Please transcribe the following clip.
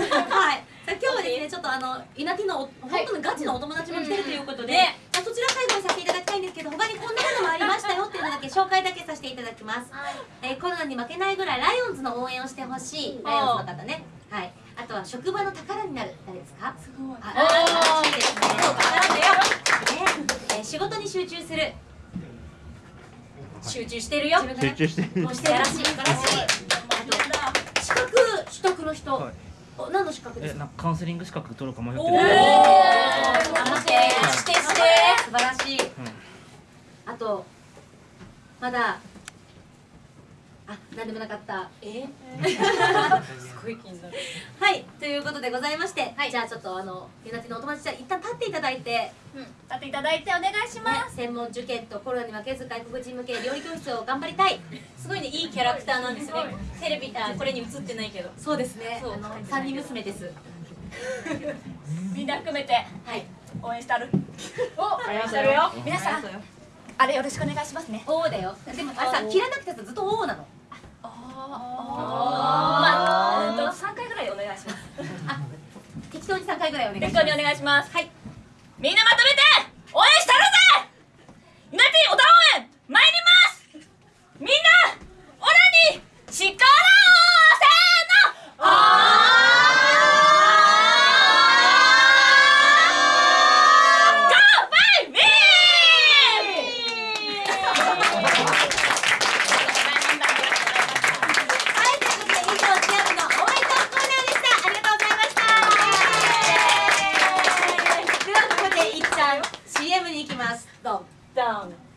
はい。さあ今日はですねちょっとあの稲城のお本当にガチのお友達も来てるということで、あそちら最後にさせていただきたいんですけど他にこんなものもありましたよっていうのだけ紹介だけさせていただきます、えーコロナに負けないぐらいライオンズの応援をしてほしいライオンズの方ね。はい。あとは職場の宝になる誰ですか？すごい。ああいいですねねえー仕事に集中する。集中してるよ。集中してる。もうしてらしい素晴らしいあと資格取得の人、はい。お何の資格ですか？えなんかカウンセリング資格取るか迷っておおる頑張ってしてして素晴らしい、あとまだあ何でもなかった。えすごい気になる。はいということでございまして、じゃあちょっとあのゆなちのお友達じゃ一旦立っていただいて、うん。立っていただいてお願いしねます。専門受験とコロナに負けず外国人向け料理教室を頑張りたい。すごいねいいキャラクターなんですね。テレビあこれに映ってないけど。そうですね。そう。あの三人娘です。みんな含めて。はい。応援してある。お応援してるよ皆さんあれよろしくお願いしますね。おーだよ。でもあれさ切らなくてさずっとおーなの回ぐらいお願いします。お願いします。はい。みんなまとめて応援した CM に行きます。ドン。ドン。